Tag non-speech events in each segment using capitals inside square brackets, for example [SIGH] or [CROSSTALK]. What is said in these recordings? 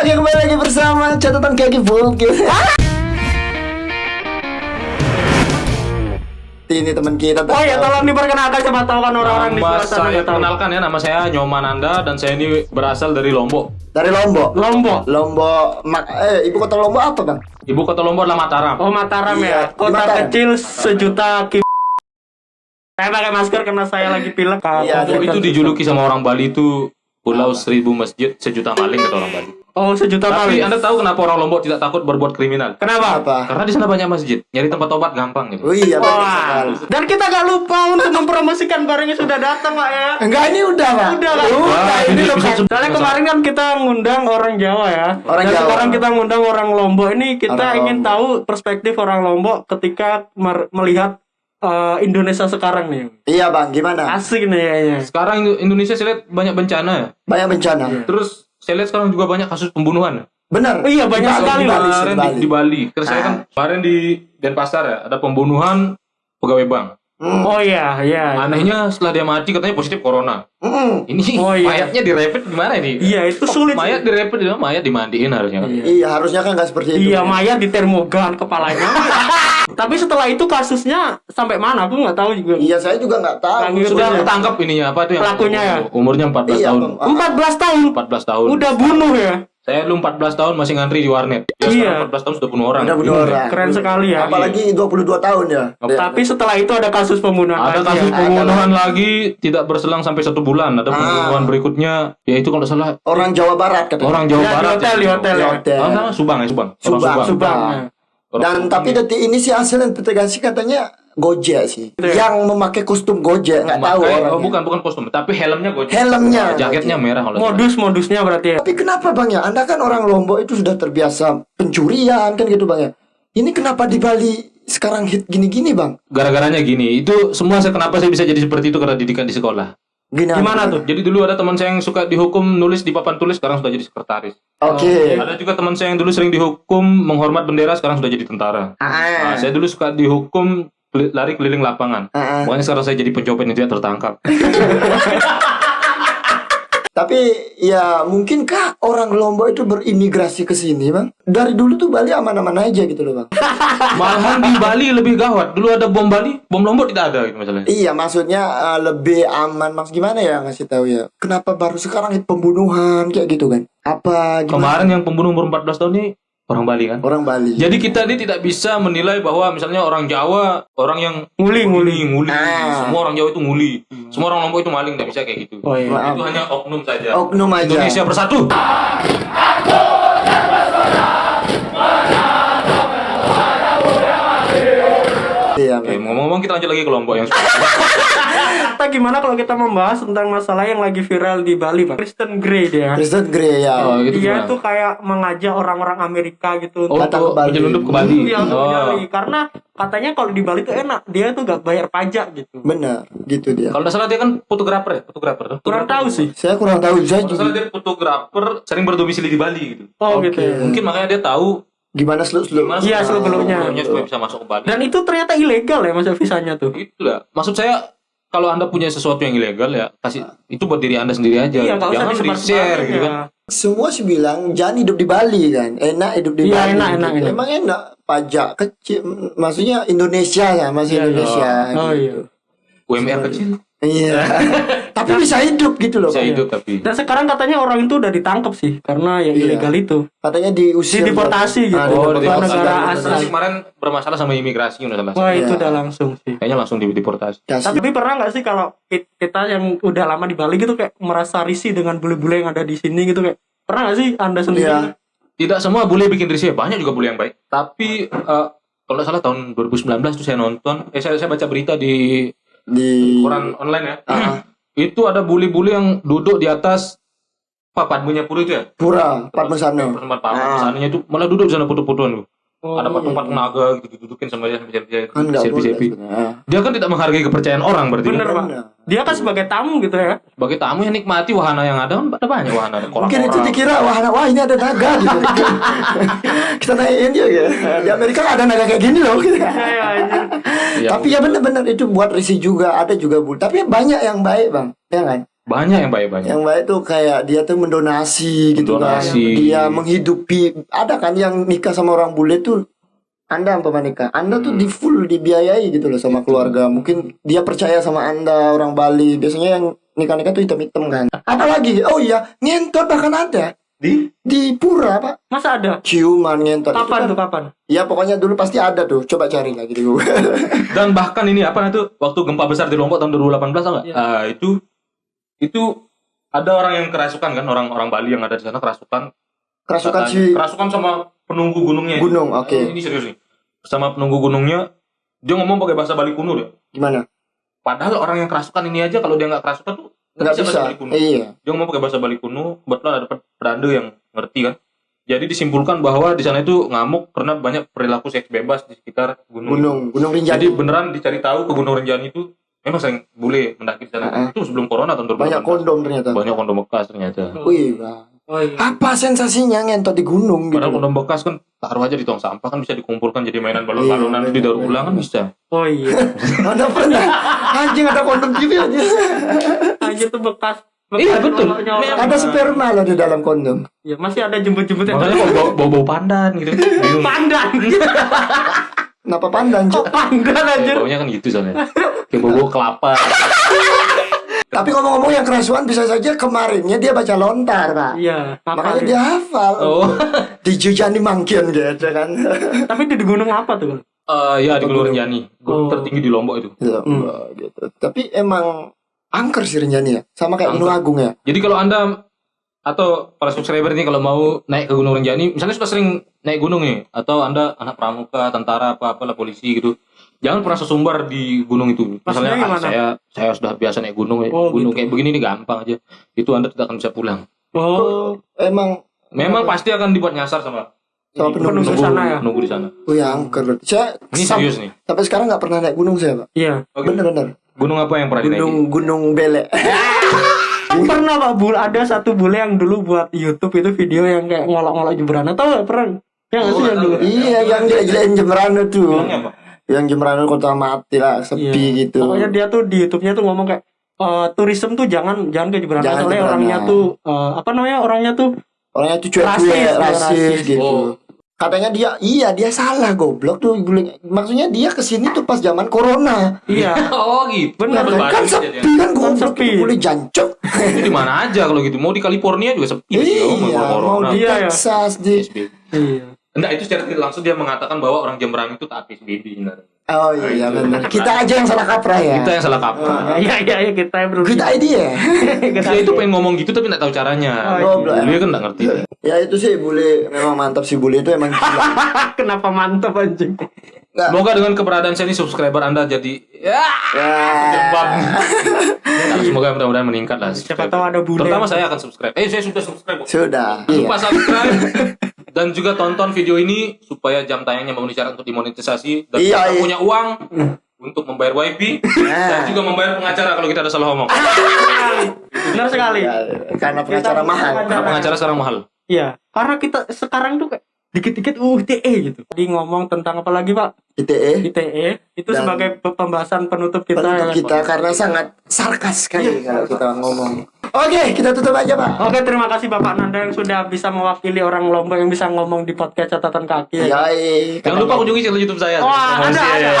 Oke kembali lagi bersama catatan kaki bukit. Ini teman kita. Oh ya, tolong diperkenalkan siapa tahu kan orang-orang di luar sana saya kenalkan ya, nama saya Nyoman Anda dan saya ini berasal dari Lombok. Dari Lombok. Lombok. Lombok, mak eh ibu kota Lombok apa bang? Ibu kota Lombok adalah Mataram. Oh Mataram Iya, ya. Kota Mataram. kecil sejuta ki. Saya pakai masker karena saya lagi pilek. Iya, Oh, itu dijuluki sama orang Bali itu Pulau Seribu Masjid Sejuta Maling kata orang Bali. Oh sejuta Tapi kali. Anda tahu kenapa orang Lombok tidak takut berbuat kriminal? Kenapa? Apa? Karena di sana banyak masjid, nyari tempat obat gampang gitu. Oh iya Wah. sekali. Dan kita gak lupa untuk mempromosikan barangnya sudah datang pak ya. Enggak ini udah bang. Udah lah. Udah Wah, ini loh kan. Soalnya kemarin kan kita ngundang orang Jawa ya. Orang Dan Jawa. sekarang kita ngundang orang Lombok. Ini kita Orang ingin Lombok. tahu perspektif orang Lombok ketika mer- melihat eh, Indonesia sekarang nih. Iya bang, gimana? Asik nih kayaknya. Sekarang Indonesia saya lihat banyak bencana ya. Banyak bencana. Terus saya lihat sekarang juga banyak kasus pembunuhan. Benar. Iya, banyak Di Bali, sekali, di Bali, di di, Bali. di Bali. Karena saya kan kemarin di Denpasar ya, ada pembunuhan pegawai bank. Hmm. Oh iya, iya. Anehnya setelah dia mati katanya positif corona. Mm-mm. Ini Oh, iya. mayatnya direpet gimana ini? Iya, itu sulit. Mayat direpet, mayat dimandiin harusnya. kan? Iya. Iya harusnya kan nggak seperti itu. Iya, Maya di termogan kepalanya. [LAUGHS] Tapi setelah itu kasusnya sampai mana? Aku nggak tahu juga. Iya saya juga nggak tahu. Itu Sudah Iya. ketangkap ininya apa tuh yang Pelakunya ya? Umurnya 14 Iya, tahun. Bang. 14 tahun. 14 tahun. Udah bunuh ya. Saya dulu 14 tahun masih ngantri di warnet. Dia Iya. sekarang 14 tahun sudah bunuh orang. Udah bunuh orang. Keren sekali ya. Apalagi 22 tahun ya. Iya. Tapi setelah itu ada kasus pembunuhan Ada lagi kasus ya. pembunuhan lagi tidak berselang sampai satu bulan. Ada Ah. pembunuhan berikutnya, yaitu kalau tidak salah orang Jawa Barat katanya. orang Jawa Ya, di Barat. hotel, ya. di hotel Di ya. hotel. Oh, salah, Subang ya Subang. Orang Subang, Subang. Subang. Nah. ya. Dan tapi detik ini si hasil investigasi katanya Gojek sih. Ya? Yang memakai kostum Gojek nggak tahu orangnya. oh, bukan bukan kostum, tapi helmnya gojek. Helmnya. Jaketnya merah kalau tidak salah. Modus-modusnya berarti ya. Tapi kenapa bang ya? Anda kan orang Lombok itu sudah terbiasa pencurian kan gitu bang ya. Ini kenapa di Bali sekarang hit gini-gini bang? Gara-garanya gini, itu semua saya kenapa saya bisa jadi seperti itu karena didikan di sekolah. Gini Gimana tuh? Jadi dulu ada teman saya yang suka dihukum nulis di papan tulis, sekarang sudah jadi sekretaris. Oke. Ada juga teman saya yang dulu sering dihukum menghormat bendera, sekarang sudah jadi tentara. Nah, Ah. saya dulu suka dihukum lari keliling lapangan. Ah. Makanya sekarang saya jadi pencopet yang tidak tertangkap. [LAUGHS] Tapi ya mungkinkah orang Lombok itu berimigrasi ke sini bang? Dari dulu tuh Bali aman-aman aja gitu loh bang. [LAUGHS] Malahan di Bali lebih gawat. Dulu ada bom Bali, bom Lombok tidak ada gitu masalahnya. Iya maksudnya uh, lebih aman mas gimana ya ngasih tahu ya? Kenapa baru sekarang hit pembunuhan kayak gitu kan? Apa gimana? Kemarin yang pembunuh umur 14 tahun ini orang Bali kan. Orang Bali. Jadi kita ini tidak bisa menilai bahwa misalnya orang Jawa orang yang Nguli, nguli. nguli. Ah. Semua orang Jawa itu nguli. Semua orang Lombok itu maling, tidak bisa kayak gitu. Oh iya. Maaf. Itu hanya oknum saja. Oknum aja. Indonesia bersatu. Iya. Oke, Bang. ngomong-ngomong kita lanjut lagi ke Lombok yang [LAUGHS] Kita gimana kalau kita membahas tentang masalah yang lagi viral di Bali, Pak? Kristen Grey dia. Kristen Grey ya. Oh, gitu Dia gimana? tuh kayak mengajak orang-orang Amerika gitu Oh, Datang untuk ke Bali. menyelundup ke Bali. Iya, untuk Oh. Bali. Karena katanya kalau di Bali tuh enak, dia tuh gak bayar pajak gitu. Benar, gitu dia. Kalau tidak salah dia kan fotografer ya, fotografer. Kurang tahu sih. Saya kurang tahu saya Kalau salah juga dia fotografer sering berdomisili di Bali gitu. Oh Oke. gitu ya. Mungkin makanya dia tahu gimana seluk seluk. gimana Iya, seluk- seluk-beluknya. seluk-beluknya supaya bisa masuk ke Bali. Dan itu ternyata ilegal ya masa visanya tuh. Itulah. Maksud saya kalau anda punya sesuatu yang ilegal ya kasih itu buat diri anda sendiri aja. Iya, Jangan di share gitu kan. Semua sih bilang jangan hidup di Bali kan, enak hidup di Iya, Bali. enak, enak, gitu. enak. Emang enak pajak kecil, maksudnya Indonesia ya, masih Iya, Indonesia. Oh iya. UMR kecil Iya. [LAUGHS] Tapi bisa hidup gitu loh. bisa Bang. hidup tapi. Dan sekarang katanya orang itu udah ditangkap sih karena yang Iya. ilegal itu. Katanya diusir. Dideportasi gitu. Ah, Oh, Ke di negara asal. Kemarin bermasalah sama imigrasi udah salah. Wah, Iya. itu udah langsung sih. Kayaknya langsung dideportasi. Kasih. Tapi pernah nggak sih kalau ki- kita yang udah lama di Bali gitu kayak merasa risih dengan bule-bule yang ada di sini gitu kayak pernah nggak sih anda sendiri? Iya. Tidak semua boleh bikin risih, banyak juga boleh yang baik. Tapi eh, kalau salah tahun 2019 tuh saya nonton, eh saya, saya baca berita di di koran online ya. Ah, [CLEARS THROAT] itu ada bule-bule yang duduk di atas apa padmunya pura itu ya? pura Padmasana. Tempat Ah. pasannya itu malah duduk di sana foto-fotoan. Oh, ada patung-patung naga gitu didudukin sama dia sampai dia Kan sebenarnya. Dia kan tidak menghargai kepercayaan orang berarti. Bener, kan? Pak. Benar. Dia kan sebagai tamu gitu ya. Sebagai tamu yang nikmati wahana yang ada kan ada banyak wahana ada Mungkin itu dikira wah, wah ini ada naga gitu. [LAUGHS] Kita naikin juga ya. Di Amerika ada naga kayak gini loh. Gitu. Iya. Iya. Tapi ya benar-benar itu buat risih juga. Ada juga bu. Tapi banyak yang baik bang. Ya kan? Banyak yang baik banyak. Yang baik tuh kayak dia tuh mendonasi gitu Mendonasi. kan. Dia menghidupi. Ada kan yang nikah sama orang bule tuh anda apa nikah? Anda tuh Hmm. di full dibiayai gitu loh sama keluarga. Mungkin dia percaya sama Anda orang Bali. Biasanya yang nikah-nikah tuh hitam-hitam kan. Apalagi oh iya, ngentot bahkan ada Di di pura, Pak. Masa ada? Ciuman ngentot. Kapan kan- tuh kapan? Ya pokoknya dulu pasti ada tuh. Coba cari lagi di Google. dan bahkan ini apa itu waktu gempa besar di Lombok tahun 2018 tau nggak? Iya. Ah, itu itu ada orang yang kerasukan kan orang orang Bali yang ada di sana kerasukan Kerasukan Katanya- si kerasukan sama penunggu gunungnya gunung. Oke. Eh, ini serius nih sama penunggu gunungnya dia ngomong pakai bahasa Bali kuno deh Gimana? padahal orang yang kerasukan ini aja kalau dia nggak kerasukan tuh Nggak bahasa bisa. Bali kuno Iya. dia ngomong pakai bahasa Bali kuno kebetulan ada pedanda yang ngerti kan jadi disimpulkan bahwa di sana itu ngamuk karena banyak perilaku seks bebas di sekitar gunung, Gunung, Gunung Rinjani. jadi beneran dicari tahu ke Gunung Renjani itu memang sering boleh mendaki di sana Heeh. itu sebelum corona tahun 2018 Banyak kondom ternyata. banyak kondom bekas ternyata Wih, Bang. Oh iya. Apa sensasinya ngentot di gunung gitu? padahal kondom bekas kan taruh aja di tong sampah kan bisa dikumpulkan jadi mainan balon-balonan Iya, didaur ulang kan bisa Oh iya. [LAUGHS] Mana pernah anjing ada kondom gitu aja. Anjir tuh bekas. bekas Iya, betul. Ada sperma loh di dalam kondom. Iya, masih ada jemput-jemputnya. makanya kok bau- bau-bau pandan gitu [LAUGHS] Pandan. [LAUGHS] Kenapa pandan, Cuk? Kok pandan anjir? baunya kan gitu soalnya kayak bau-bau [LAUGHS] kelapa Tapi ngomong-ngomong yang kerasuan bisa saja kemarinnya dia baca lontar, Pak. Iya, Makanya dia hafal. oh [LAUGHS] Di Jujani Mangkian gitu kan. [LAUGHS] Tapi di gunung apa tuh? Bang? Eh, ya di Gunung Renjani gunung Oh. tertinggi di Lombok itu Ya, Hmm. gitu. Tapi emang angker sih Rinjani ya. Sama kayak Gunung Agung ya. jadi kalau anda atau para subscriber ini kalau mau naik ke Gunung Renjani misalnya sudah sering naik gunung nih atau anda anak pramuka tentara apa apalah polisi gitu jangan pernah sesumbar di gunung itu misalnya ah, saya saya sudah biasa naik gunung ya. Oh, gunung gitu. kayak begini nih gampang aja itu anda tidak akan bisa pulang Oh, Emang memang pasti akan dibuat nyasar sama Sama penunggu di sana ya? penunggu di sana oh ya angker. berarti. Saya ini serius nih sampai sekarang nggak pernah naik gunung saya, Pak. iya. Oke. Bener-bener. gunung apa yang pernah Gunung Gunung Belek. Kan pernah Pak Bul ada satu bule yang dulu buat YouTube itu video yang kayak ngolok-ngolok Jemberana tahu nggak pernah? Ya nggak Oh, sih yang dulu? tahu. iya, yang gila-gilain Jemberana tuh. Yang Jemberana kota mati lah, sepi Iya. gitu. Pokoknya dia tuh di YouTube-nya tuh ngomong kayak eh turism tuh jangan jangan ke Jemberana Jangan soalnya orangnya tuh eh, apa namanya orangnya tuh Orangnya tuh cuek-cuek, Rasis, rasis, rasis. gitu. Oh. Katanya dia, iya dia salah goblok tuh. Guling. Maksudnya dia ke sini tuh pas zaman corona. iya [LAUGHS] oh gitu Berbalik kan jadinya. sepi kan goblok sepi. itu boleh jancok. Itu di mana aja kalau gitu. Mau di California juga sepi. iya, Oh, mau mau di Iya, ya. Texas di. PSBB. iya Enggak, itu secara tidak langsung dia mengatakan bahwa orang Jemberana itu taat PSBB sebenarnya. Oh iya itu. benar. Kita aja yang salah kaprah ya. Kita yang salah kaprah. iya iya iya kita yang berusaha Good idea. [LAUGHS] Dia itu pengen ngomong gitu tapi nggak tahu caranya. Oh, iya. Dia kan nggak ngerti. ya itu sih bule memang mantap sih bule itu emang gila. [LAUGHS] kenapa mantap anjing Nggak. Semoga dengan keberadaan saya ini subscriber Anda jadi ya jebak. Ya. Nah, semoga mudah-mudahan meningkat lah. siapa tahu ada bule Terutama saya akan subscribe. Eh, saya sudah subscribe. Sudah. Lupa Iya. subscribe [LAUGHS] dan juga tonton video ini supaya jam tayangnya memenuhi syarat untuk dimonetisasi dan Iya, kita iya. punya uang untuk membayar wifi dan juga membayar pengacara kalau kita ada salah ngomong. benar sekali Ya, Karena pengacara Kita- mahal. Karena pengacara sekarang mahal. iya karena kita sekarang tuh kayak dikit-dikit uh ITE gitu di ngomong tentang apa lagi pak ITE ITE itu Dan- sebagai pe- pembahasan penutup kita penutup ya. kita karena sangat sarkas sekali kalau kita ngomong. Oke, kita tutup aja, Pak. Oke, terima kasih Bapak Nanda yang sudah bisa mewakili orang Lombok yang bisa ngomong di podcast catatan kaki. Ya, Jangan lupa kunjungi channel YouTube saya. Wah, Promosi, ada, ya.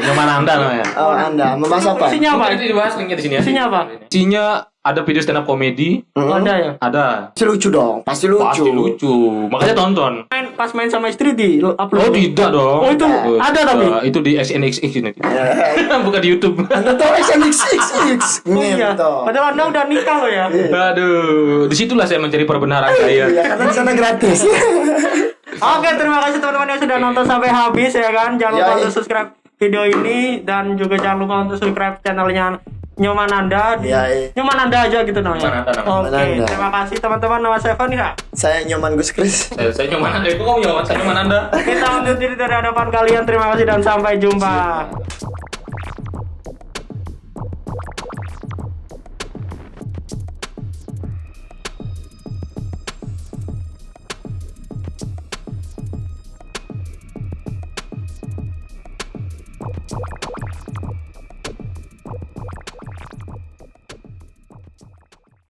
Nyoman Anda namanya. Oh, Anda membahas apa? Isinya apa? Nanti dibahas linknya di sini ya. Isinya apa? Isinya ada video stand up komedi, Hmm? Ada ya. ada Pasti lucu dong, pasti lucu. pasti lucu. Makanya tonton. Main pas main sama istri di upload. Oh tidak dong. Oh, itu ada tapi? Eh, itu di SNXX ini. [LAUGHS] Bukan di YouTube. Anda tahu XNXXX? Oh iya. Padahal Anda udah nikah loh ya. Aduh, di situlah saya mencari perbenaran saya. Iya, karena di sana gratis. [LAUGHS] Oke, terima kasih teman-teman yang sudah nonton sampai habis ya kan. Jangan lupa Ya, untuk subscribe video ini dan juga jangan lupa untuk subscribe channelnya Nyoman Anda di Ya, iya. Nyoman Anda aja gitu namanya. Nyoman Anda, Oke, Anda. terima kasih teman-teman. Nama saya Fani ya. Saya Nyoman Gus Kris. Saya, saya nyoman Anda. Itu kamu nyoman, saya nyoman Anda. Kita undur diri dari hadapan kalian. Terima kasih dan sampai jumpa.